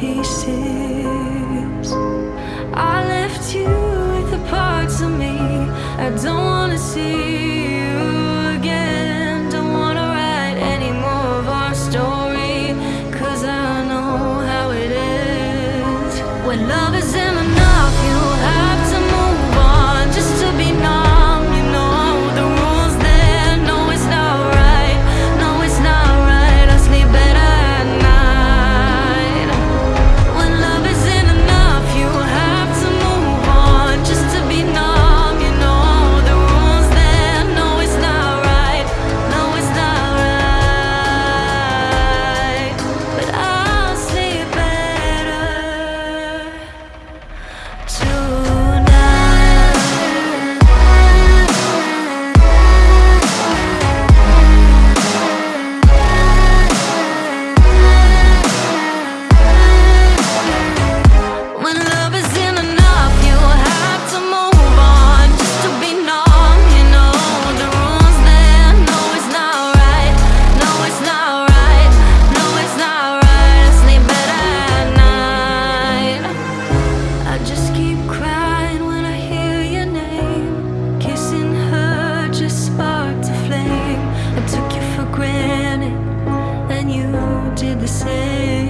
pieces. I left you with the parts of me I don't wanna see. did the same.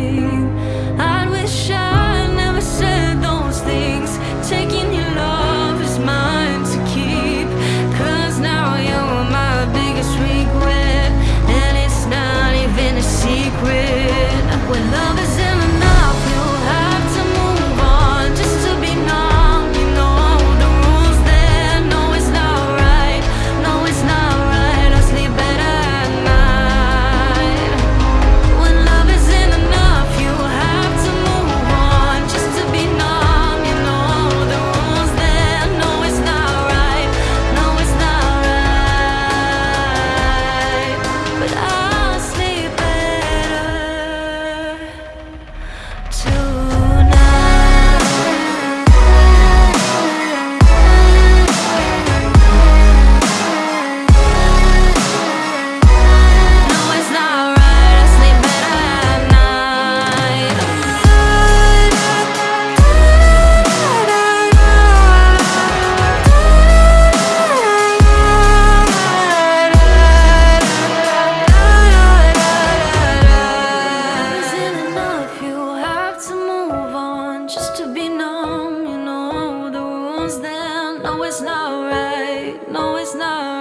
No, it's not right. No, it's not right.